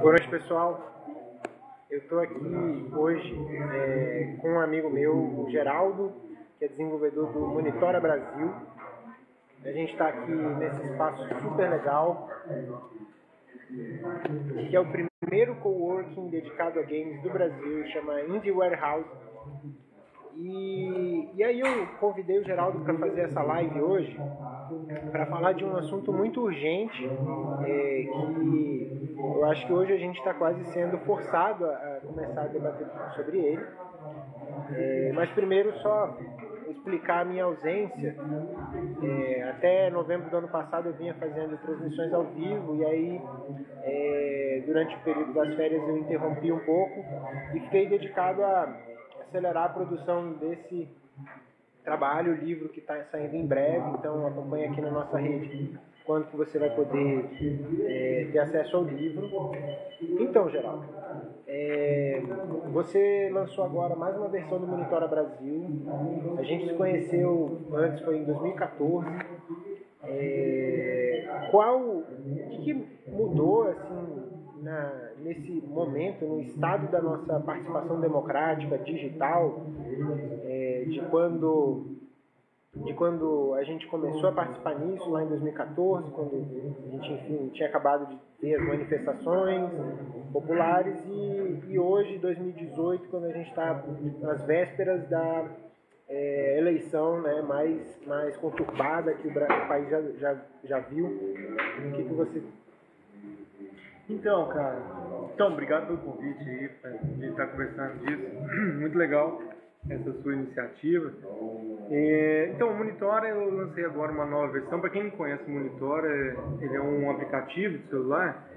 Boa noite, pessoal. Eu estou aqui hoje é, com um amigo meu, o Geraldo, que é desenvolvedor do Monitora Brasil. A gente está aqui nesse espaço super legal, que é o primeiro coworking dedicado a games do Brasil, chama Indie Warehouse. E, e aí eu convidei o Geraldo para fazer essa live hoje para falar de um assunto muito urgente é, que eu acho que hoje a gente está quase sendo forçado a, começar a debater sobre ele. É, mas primeiro só explicar a minha ausência. É, até novembro do ano passado eu vinha fazendo transmissões ao vivo e aí é, durante o período das férias eu interrompi um pouco e fiquei dedicado a acelerar a produção desse trabalho, o livro que está saindo em breve, então acompanhe aqui na nossa rede quando que você vai poder é, ter acesso ao livro. Então, Geraldo, é, você lançou agora mais uma versão do Monitora Brasil. A gente se conheceu antes, foi em 2014. É, qual, o que, que mudou assim na, nesse momento, no estado da nossa participação democrática digital, é, de quando de quando a gente começou a participar nisso lá em 2014, quando a gente enfim tinha acabado de ter as manifestações populares e, e hoje 2018 quando a gente está nas vésperas da é, eleição né, mais mais conturbada que o, o país já, já, já viu. O que, que você então, cara, então, obrigado pelo convite aí, de estar conversando disso. Muito legal essa sua iniciativa. É, então, o Monitor, eu lancei agora uma nova versão. Para quem não conhece o Monitor, é, ele é um aplicativo de celular.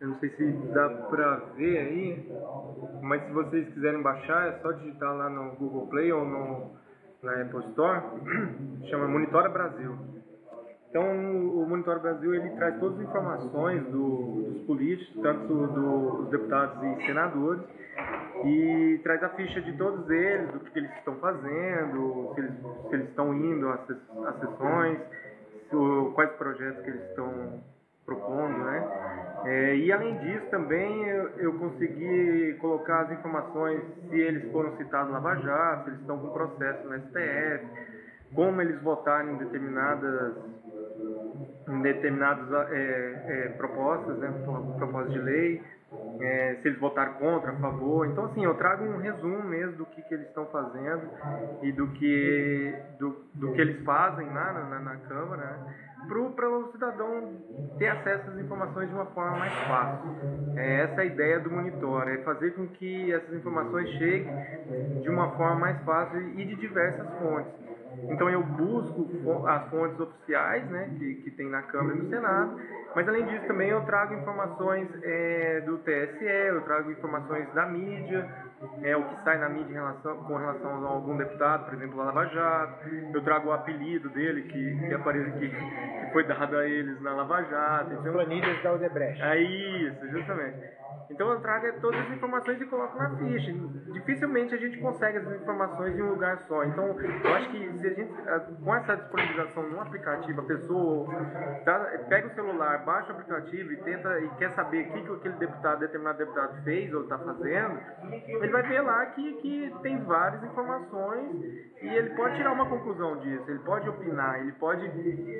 Eu não sei se dá para ver aí, mas se vocês quiserem baixar, é só digitar lá no Google Play ou no, na Apple Store. Chama Monitora Brasil. Então, o Monitor Brasil ele traz todas as informações do, dos políticos, tanto dos deputados e senadores, e traz a ficha de todos eles, do que, que eles estão fazendo, se eles, se eles estão indo às, às sessões, se, quais projetos que eles estão propondo, né? É, e além disso também eu, eu, consegui colocar as informações se eles foram citados na Lava Jato, se eles estão com processo no STF, como eles votaram em determinadas em determinadas é, é, propostas, né, propostas de lei, é, se eles votaram contra, a favor. Então, assim, eu trago um resumo mesmo do que, que eles estão fazendo e do que, do, do que eles fazem lá na, na, na Câmara, né, para o cidadão ter acesso às informações de uma forma mais fácil. É essa a ideia do monitor, é fazer com que essas informações cheguem de uma forma mais fácil e de diversas fontes. Então eu busco as fontes oficiais né, que, que tem na Câmara e no Senado, mas além disso também eu trago informações é, do TSE, eu trago informações da mídia, é, o que sai na mídia relação, com relação a algum deputado, por exemplo, a Lava Jato, eu trago o apelido dele que, que, aparece, que, que foi dado a eles na Lava Jato. Então, Planilhas da Odebrecht. É isso, justamente. Então eu trago todas as informações e coloco na ficha. Dificilmente a gente consegue essas informações em um lugar só. Então eu acho que se a gente, com essa disponibilização no aplicativo, a pessoa pega o celular, baixa o aplicativo e tenta e quer saber o que, que aquele deputado, determinado deputado fez ou está fazendo, ele vai ver lá que, que tem várias informações e ele pode tirar uma conclusão disso, ele pode opinar, ele pode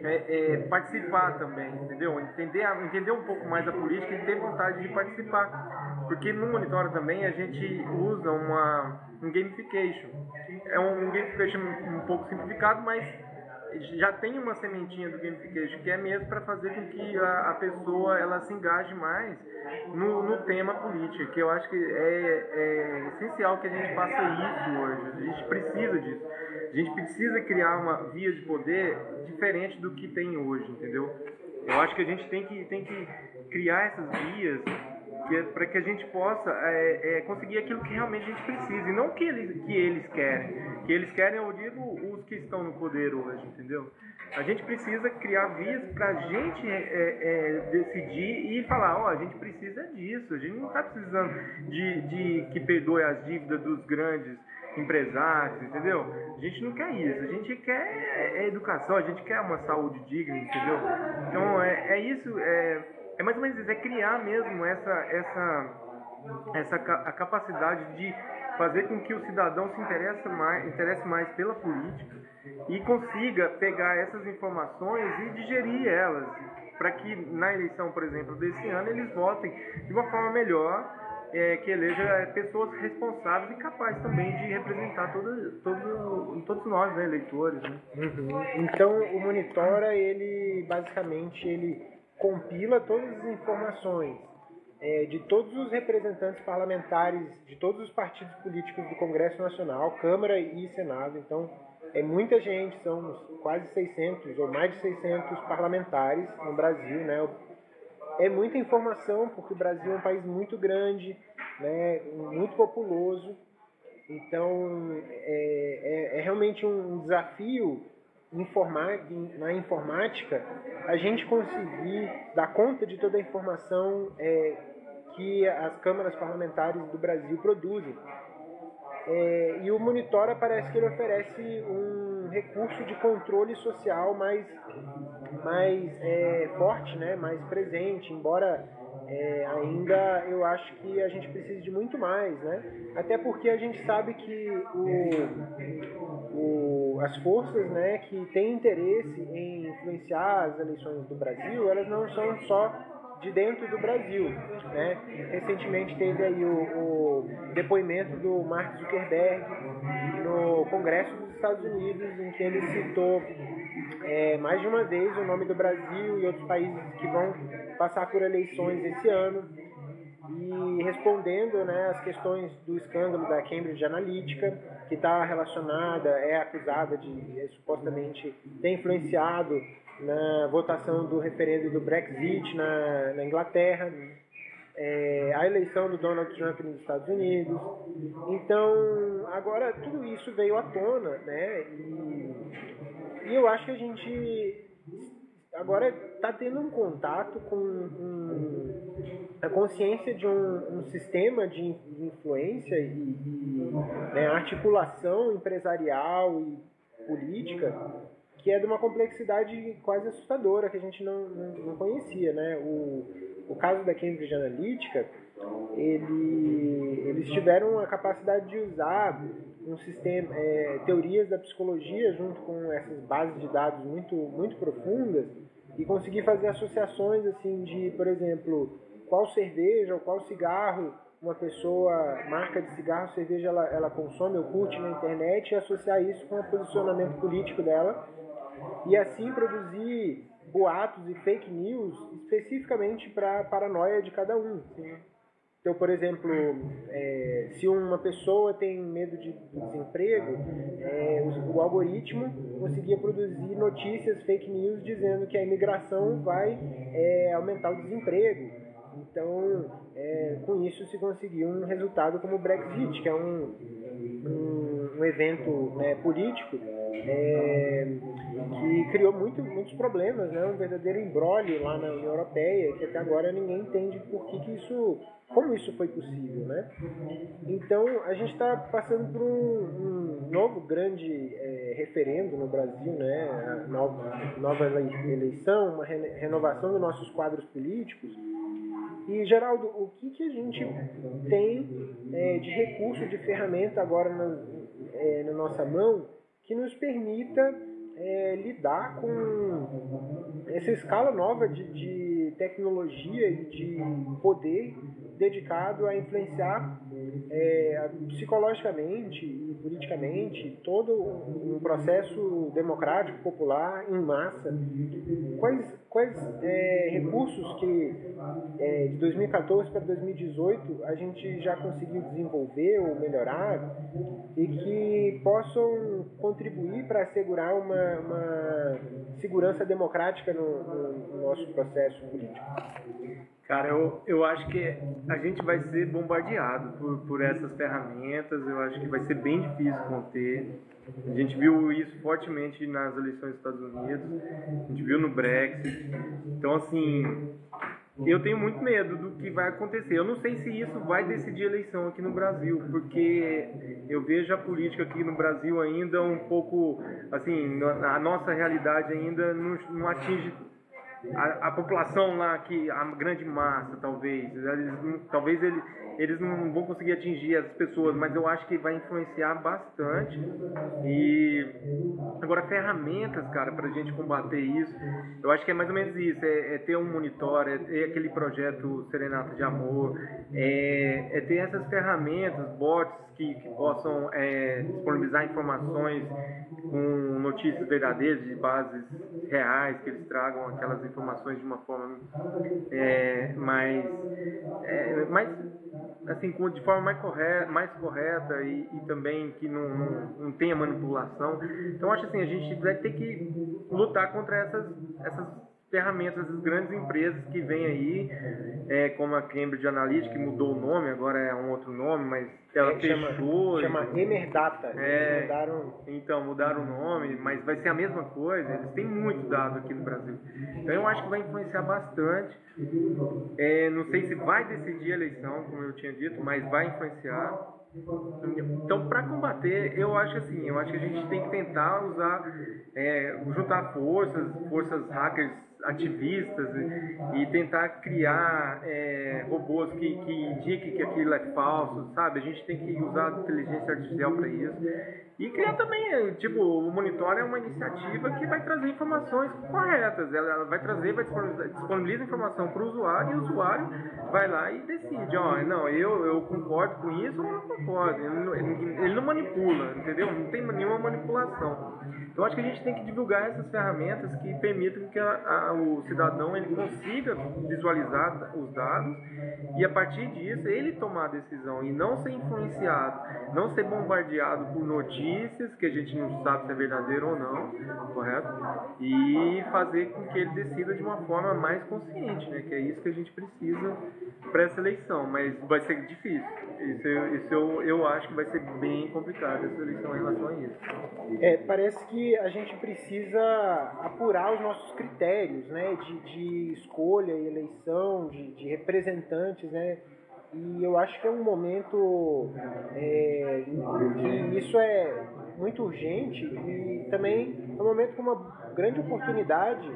é, é, participar também, entendeu? Entender, entender um pouco mais a política e ter vontade de participar. Porque no monitor também a gente usa uma, um gamification. É um gamification um pouco simplificado, mas já tem uma sementinha do gamification que é mesmo para fazer com que a, a, pessoa ela se engaje mais no, no tema político, que eu acho que é, é, essencial que a gente faça isso hoje. A gente precisa disso. A gente precisa criar uma via de poder diferente do que tem hoje, entendeu? Eu acho que a gente tem que, tem que criar essas vias é para que a gente possa é, é, conseguir aquilo que realmente a gente precisa e não que eles, que eles querem. Que eles querem, eu digo, os que estão no poder hoje, entendeu? A gente precisa criar vias para a gente é, é, decidir e falar, ó, oh, a gente precisa disso, a gente não está precisando de, de que perdoe as dívidas dos grandes empresários, entendeu? A gente não quer isso, a gente quer é, educação, a gente quer uma saúde digna, entendeu? Então é, é isso, é, é mais ou menos isso, é criar mesmo essa, essa, essa a capacidade de fazer com que o cidadão se interesse mais, interesse mais pela política e consiga pegar essas informações e digerir elas, para que na eleição, por exemplo, desse ano, eles votem de uma forma melhor, é, que eleja pessoas responsáveis e capazes também de representar todo, todo, todos nós, né, eleitores. Né? Uhum. Então, o Monitora, ele basicamente ele compila todas as informações é, de todos os representantes parlamentares de todos os partidos políticos do Congresso Nacional, Câmara e Senado. Então, é muita gente, são quase 600 ou mais de 600 parlamentares no Brasil, né? É muita informação, porque o Brasil é um país muito grande, né? muito populoso. Então, é, é, é realmente um desafio na informática a gente conseguir dar conta de toda a informação é, que as câmaras parlamentares do Brasil produzem. É, e o Monitora parece que ele oferece um recurso de controle social mais, mais é, forte, né, mais presente, embora é, ainda eu acho que a gente precisa de muito mais, né? Até porque a gente sabe que o, o, as forças né, que têm interesse em influenciar as eleições do Brasil, elas não são só de dentro do Brasil. Né? Recentemente teve aí o, o, depoimento do Mark Zuckerberg no Congresso dos Estados Unidos, em que ele citou é, mais de uma vez o nome do Brasil e outros países que vão passar por eleições esse ano. E respondendo né, as questões do escândalo da Cambridge Analytica, que está relacionada, é acusada de é, supostamente ter influenciado na votação do referendo do Brexit na, na Inglaterra, é, a eleição do Donald Trump nos Estados Unidos. Então, agora tudo isso veio à tona, né? E, e eu acho que a gente agora está tendo um contato com um, a consciência de um, um sistema de influência e, e né, articulação empresarial e política que é de uma complexidade quase assustadora que a gente não, não, não conhecia, né? O, o caso da Cambridge Analytica, ele, eles tiveram a capacidade de usar um sistema, é, teorias da psicologia junto com essas bases de dados muito, muito profundas e conseguir fazer associações assim de, por exemplo, qual cerveja ou qual cigarro uma pessoa, marca de cigarro, cerveja, ela, ela consome ou curte na internet e associar isso com o posicionamento político dela e assim produzir boatos e fake news especificamente para a paranoia de cada um. Então, por exemplo, é, se uma pessoa tem medo de desemprego, é, o, o, algoritmo conseguia produzir notícias fake news dizendo que a imigração vai é, aumentar o desemprego. Então, é, com isso se conseguiu um resultado como o Brexit, que é um, um, um evento né, político é, que criou muito, muitos problemas, né? um verdadeiro embrólio lá na União Europeia, que até agora ninguém entende por que, que isso, como isso foi possível. Né? Então a gente está passando por um, um novo grande é, referendo no Brasil, né? Nova, nova eleição, uma renovação dos nossos quadros políticos. E, Geraldo, o que, que a gente tem é, de recurso, de ferramenta agora na, é, na nossa mão que nos permita é, lidar com essa escala nova de, de tecnologia e de poder dedicado a influenciar é, psicologicamente e politicamente todo um processo democrático, popular, em massa. Quais, quais é, recursos que é, de 2014 para 2018 a gente já conseguiu desenvolver ou melhorar e que possam contribuir para assegurar uma, uma segurança democrática no, no, no nosso processo político? Cara, eu, eu acho que a gente vai ser bombardeado por, por essas ferramentas, eu acho que vai ser bem difícil conter. A gente viu isso fortemente nas eleições dos Estados Unidos, a gente viu no Brexit. Então, assim, eu tenho muito medo do que vai acontecer. Eu não sei se isso vai decidir eleição aqui no Brasil, porque eu vejo a política aqui no Brasil ainda um pouco, assim, a nossa realidade ainda não, não atinge a, a, população lá, que a grande massa, talvez. Eles, talvez ele, eles não vão conseguir atingir as pessoas, mas eu acho que vai influenciar bastante. E agora ferramentas, cara, para gente combater isso, eu acho que é mais ou menos isso: é, é ter um monitor, é ter aquele projeto Serenata de Amor, é, é ter essas ferramentas, bots que, que possam é, disponibilizar informações com notícias verdadeiras de bases reais, que eles tragam aquelas informações de uma forma é, mais, é, mais assim, de forma mais correta, mais correta e, e também que não, não, não, tenha manipulação. Então, acho assim, a gente vai ter que lutar contra essas, essas ferramentas das grandes empresas que vêm aí, é, como a Cambridge Analytica, que mudou o nome, agora é um outro nome, mas ela é, fechou. Chama, chama Emerdata. É, mudaram... Então, mudaram o nome, mas vai ser a mesma coisa. Eles têm muito dado aqui no Brasil. Então, eu acho que vai influenciar bastante. É, não sei se vai decidir a eleição, como eu tinha dito, mas vai influenciar. Então, para combater, eu acho assim, eu acho que a gente tem que tentar usar, é, juntar forças, forças hackers ativistas e, tentar criar é, robôs que, que indiquem que aquilo é falso, sabe? A gente tem que usar a inteligência artificial para isso. E criar também, tipo, o Monitor é uma iniciativa que vai trazer informações corretas. Ela, vai trazer, vai disponibilizar informação para o usuário e o usuário vai lá e decide, ó, não, eu, eu concordo com isso ou não concordo. Ele não, ele não manipula, entendeu? Não tem nenhuma manipulação. Então acho que a gente tem que divulgar essas ferramentas que permitam que a, a, o cidadão ele consiga visualizar os dados e a partir disso ele tomar a decisão e não ser influenciado, não ser bombardeado por notícias que a gente não sabe se é verdadeiro ou não, correto? E fazer com que ele decida de uma forma mais consciente, né? Que é isso que a gente precisa para essa eleição, mas vai ser difícil. Isso, isso eu, eu acho que vai ser bem complicado essa eleição em relação a isso. É, parece que a gente precisa apurar os nossos critérios né, de, de escolha e eleição de, de, representantes, né? E eu acho que é um momento é, que isso é muito urgente e também é um momento com uma grande oportunidade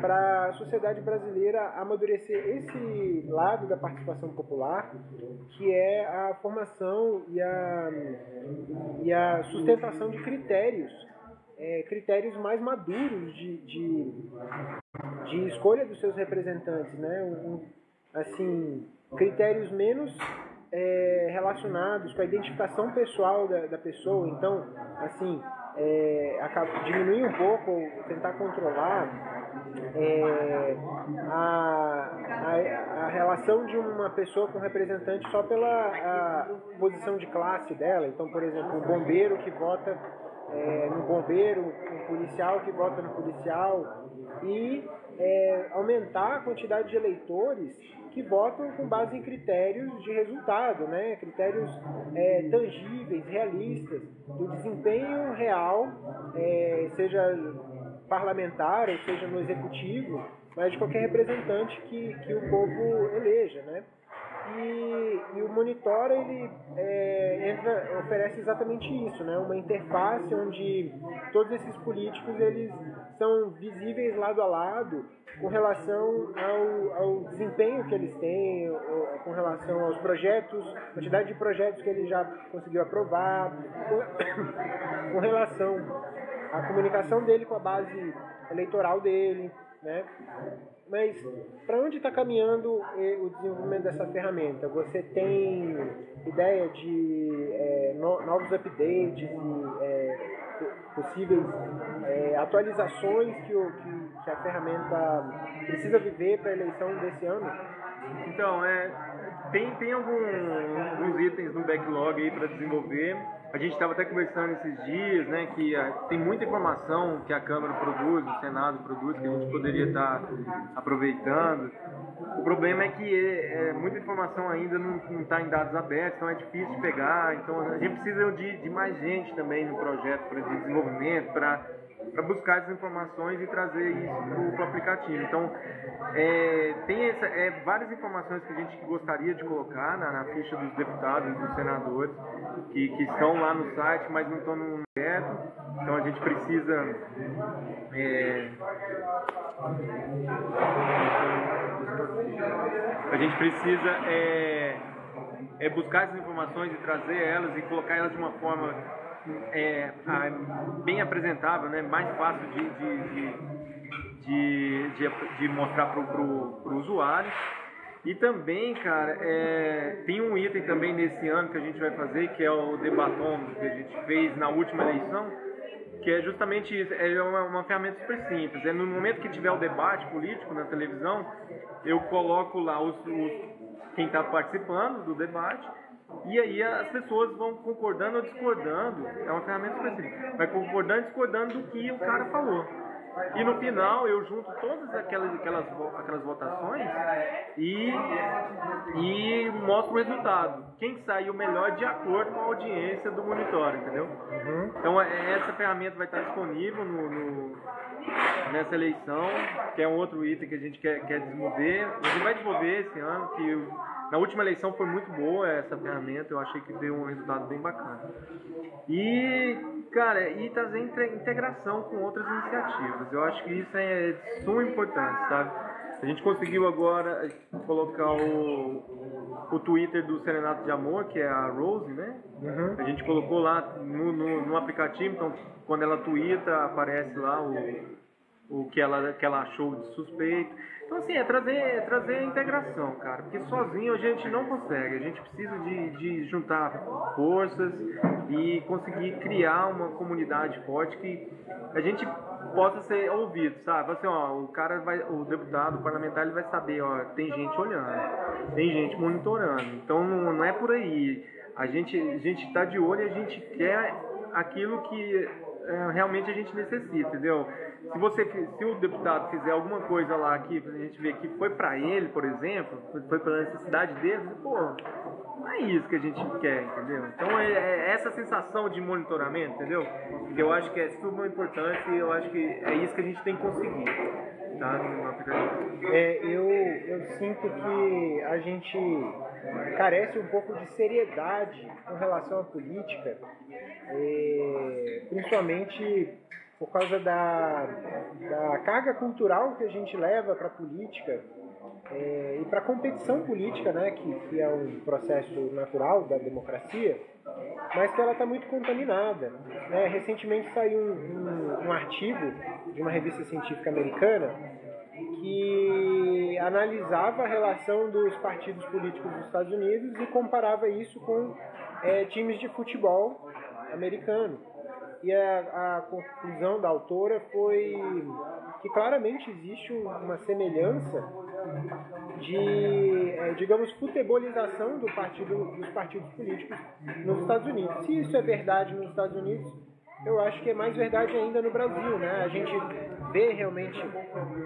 para a sociedade brasileira amadurecer esse lado da participação popular, que é a formação e a, e a sustentação de critérios é, critérios mais maduros de, de, de, escolha dos seus representantes, né? Um, assim, critérios menos é, relacionados com a identificação pessoal da, da pessoa. Então, assim, é, diminuir um pouco, tentar controlar é, a, a, a, relação de uma pessoa com um representante só pela posição de classe dela. Então, por exemplo, o bombeiro que vota é, no bombeiro, um policial que vota no policial e é, aumentar a quantidade de eleitores que votam com base em critérios de resultado, né? critérios é, tangíveis, realistas, do desempenho real, é, seja parlamentar ou seja no executivo, mas de qualquer representante que, que o povo eleja. Né? E, e o monitor ele é, entra, oferece exatamente isso, né? uma interface onde todos esses políticos eles são visíveis lado a lado com relação ao, ao desempenho que eles têm, com relação aos projetos, quantidade de projetos que ele já conseguiu aprovar, com, com relação à comunicação dele com a base eleitoral dele, né? Mas para onde está caminhando eh, o desenvolvimento dessa ferramenta? Você tem ideia de no, novos updates e é, possíveis atualizações que, o, que, que, a ferramenta precisa viver para a eleição desse ano? Então, é, tem, tem algum, alguns itens no backlog aí para desenvolver. A gente estava até conversando esses dias, né, que uh, tem muita informação que a Câmara produz, o Senado produz, que a gente poderia estar tá aproveitando. O problema é que é, é, muita informação ainda não está em dados abertos, então é difícil de pegar. Então a gente precisa de, de mais gente também no projeto para desenvolvimento, para para buscar essas informações e trazer isso para o aplicativo. Então, é, tem essa, é, várias informações que a gente gostaria de colocar na, na ficha dos deputados dos senadores, que, que estão lá no site, mas não estão no direto. Então, a gente precisa. É, a gente precisa é, é buscar essas informações e trazer elas e colocar elas de uma forma é, bem apresentável, né? mais fácil de, de, de, de, de mostrar para o usuário. E também, cara, é, tem um item também nesse ano que a gente vai fazer, que é o debatom que a gente fez na última eleição, que é justamente isso, é uma, uma ferramenta super simples. É no momento que tiver o debate político na televisão, eu coloco lá os, os quem está participando do debate e aí as pessoas vão concordando ou discordando. É uma ferramenta específica. Vai concordando e discordando do que o cara falou. E no final eu junto todas aquelas, aquelas, aquelas votações e, e mostro o resultado. Quem saiu melhor de acordo com a audiência do monitor, entendeu? Uhum. Então é, essa ferramenta vai estar disponível no, no, nessa eleição, que é um outro item que a gente quer, quer desenvolver. A gente vai desenvolver esse ano, que na última eleição foi muito boa essa ferramenta, eu achei que deu um resultado bem bacana. E, cara, e trazer integração com outras iniciativas. Eu acho que isso é de suma importância, sabe? A gente conseguiu agora colocar o, o Twitter do Serenato de Amor, que é a Rose, né? Uhum. A gente colocou lá no, no, no, aplicativo, então quando ela twitta, aparece lá o, o que, ela, que ela achou de suspeito. Então, assim, é trazer, é trazer a integração, cara, porque sozinho a gente não consegue, a gente precisa de, de juntar forças e conseguir criar uma comunidade forte que a gente possa ser ouvido, sabe? Assim, ó, o cara vai, o deputado, o parlamentar, ele vai saber, ó, tem gente olhando, tem gente monitorando, então não, é por aí. A gente a gente está de olho e a gente quer aquilo que é, realmente a gente necessita, entendeu? Se você, se o deputado fizer alguma coisa lá aqui, a gente ver que foi para ele, por exemplo, foi pela necessidade dele, pô, não é isso que a gente quer, entendeu? Então é, é essa sensação de monitoramento, entendeu? Que eu acho que é super importante e eu acho que é isso que a gente tem que conseguir. Tá? É, eu, eu sinto que a gente carece um pouco de seriedade com relação à política, é, principalmente por causa da, da carga cultural que a gente leva para a política é, e para a competição política, né, que, que é um processo natural da democracia, mas que ela está muito contaminada. Né? Recentemente saiu um, um, um artigo de uma revista científica americana que analisava a relação dos partidos políticos dos Estados Unidos e comparava isso com é, times de futebol americano e a, a, conclusão da autora foi que claramente existe uma semelhança de, é, digamos, futebolização do partido, dos partidos políticos nos Estados Unidos. Se isso é verdade nos Estados Unidos, eu acho que é mais verdade ainda no Brasil, né? A gente vê realmente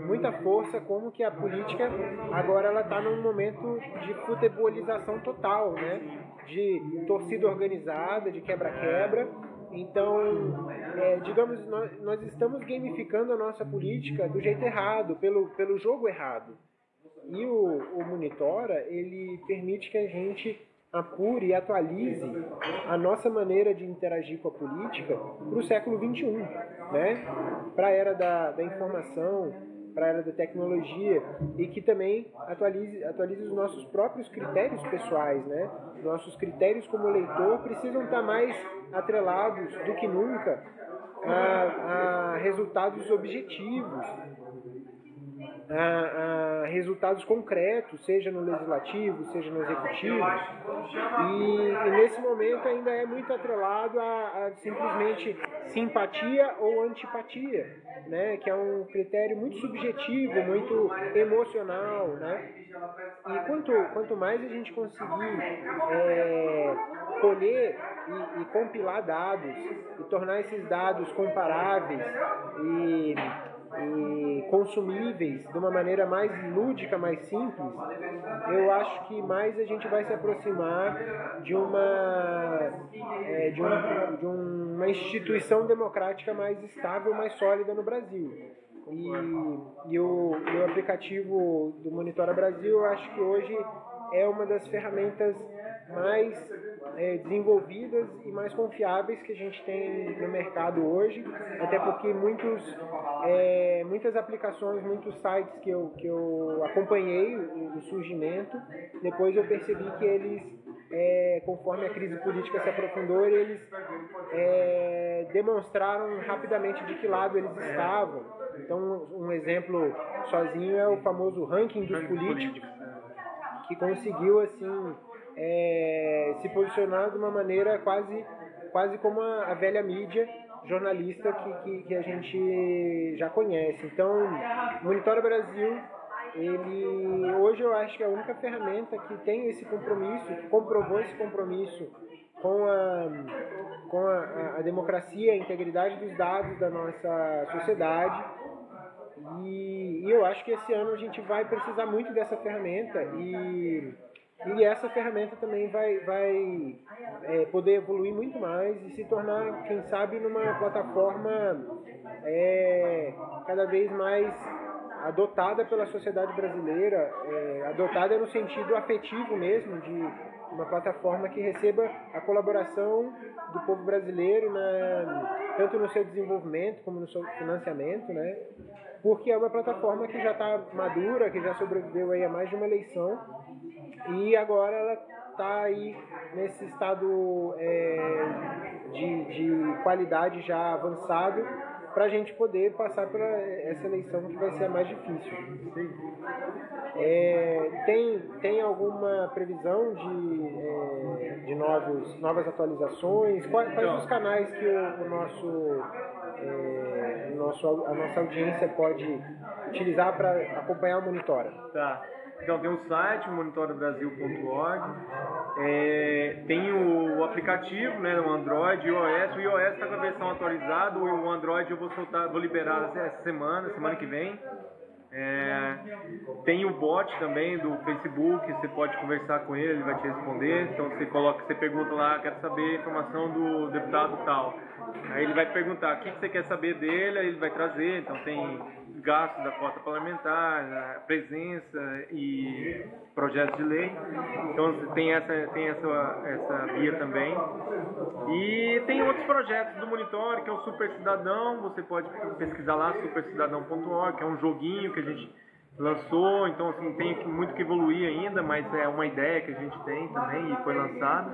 muita força como que a política agora ela está num momento de futebolização total, né? De torcida organizada, de quebra-quebra então, é, digamos, nós, nós, estamos gamificando a nossa política do jeito errado, pelo, pelo jogo errado. E o, o Monitora, ele permite que a gente apure e atualize a nossa maneira de interagir com a política para o século XXI, né? para a era da, da informação, para a era da tecnologia e que também atualize, atualize os nossos próprios critérios pessoais, né? Nossos critérios como leitor precisam estar mais atrelados do que nunca a, a resultados objetivos, a, a, resultados concretos, seja no legislativo, seja no executivo. E, e nesse momento ainda é muito atrelado a, a, simplesmente simpatia ou antipatia, né? que é um critério muito subjetivo, muito emocional. Né? E quanto, quanto mais a gente conseguir é, colher e, e compilar dados e tornar esses dados comparáveis e e consumíveis de uma maneira mais lúdica, mais simples, eu acho que mais a gente vai se aproximar de uma, é, de, um, de uma instituição democrática mais estável, mais sólida no Brasil. E, e, o, e o aplicativo do Monitora Brasil, eu acho que hoje é uma das ferramentas mais é, desenvolvidas e mais confiáveis que a gente tem no mercado hoje, até porque muitos, é, muitas aplicações, muitos sites que eu, que eu acompanhei o, o surgimento, depois eu percebi que eles, é, conforme a crise política se aprofundou, eles é, demonstraram rapidamente de que lado eles estavam. Então, um exemplo sozinho é o famoso ranking dos políticos, que conseguiu assim é, se posicionar de uma maneira quase, quase como a, a velha mídia jornalista que, que, que, a gente já conhece. Então, Monitora Brasil, ele hoje eu acho que é a única ferramenta que tem esse compromisso, que comprovou esse compromisso com a, com a, a democracia, a integridade dos dados da nossa sociedade. E, e eu acho que esse ano a gente vai precisar muito dessa ferramenta e e essa ferramenta também vai, vai é, poder evoluir muito mais e se tornar, quem sabe, numa plataforma é, cada vez mais adotada pela sociedade brasileira, é, adotada no sentido afetivo mesmo, de uma plataforma que receba a colaboração do povo brasileiro, na, tanto no seu desenvolvimento como no seu financiamento, né? porque é uma plataforma que já está madura, que já sobreviveu aí a mais de uma eleição e agora ela está aí nesse estado é, de, de qualidade já avançado para a gente poder passar por essa eleição que vai ser a mais difícil. É, tem, tem alguma previsão de, é, de novos, novas atualizações? Quais, quais os canais que o, o nosso, é, nosso, a nossa audiência pode utilizar para acompanhar o Monitora? Tá. Então tem o site, monitorabrasil.org, é, tem o aplicativo, né, o Android iOS. O iOS está com a versão atualizada, o Android eu vou soltar, vou liberar essa semana, semana que vem. É, tem o bot também do Facebook, você pode conversar com ele, ele vai te responder. Então você coloca, você pergunta lá, quero saber a informação do deputado tal. Aí ele vai perguntar o que você quer saber dele, aí ele vai trazer. Então tem gastos da cota parlamentar, presença e projetos de lei. Então tem essa, tem essa, essa via também. E tem outros projetos do Monitor, que é o Super Cidadão, você pode pesquisar lá, supercidadão.org, que é um joguinho que a gente lançou, então assim, tem muito que evoluir ainda, mas é uma ideia que a gente tem também e foi lançada.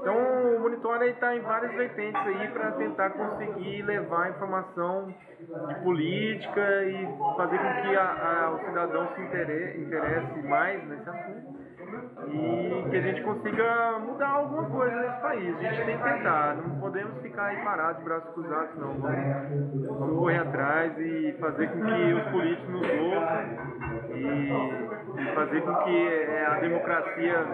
Então o Monitor está em várias vertentes aí para tentar conseguir levar informação de política e fazer com que a, a, o cidadão se interesse, interesse mais nesse assunto e que a gente consiga mudar alguma coisa nesse país. A gente tem que tentar, não podemos ficar aí parados, braços cruzados, não. Vamos, vamos correr atrás e fazer com que os políticos nos ouçam e, e fazer com que é, a democracia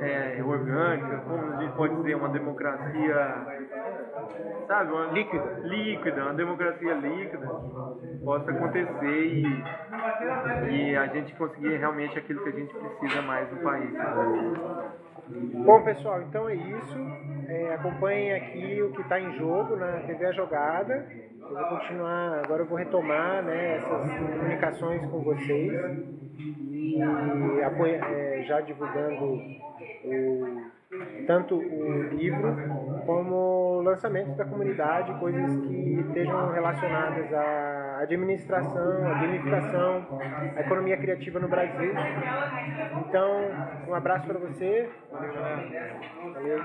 é, orgânica, como a gente pode dizer, uma democracia sabe, uma líquida, líquida, uma democracia líquida possa acontecer e, e a gente conseguir realmente aquilo que a gente precisa mais no país. Bom pessoal, então é isso. É, acompanhem aqui o que está em jogo na TV A Jogada. Eu vou continuar, agora eu vou retomar né, essas comunicações com vocês e apoia, é, já divulgando o tanto o livro como o lançamento da comunidade, coisas que estejam relacionadas à administração, à gamificação, à economia criativa no Brasil. Então, um abraço para você. Valeu.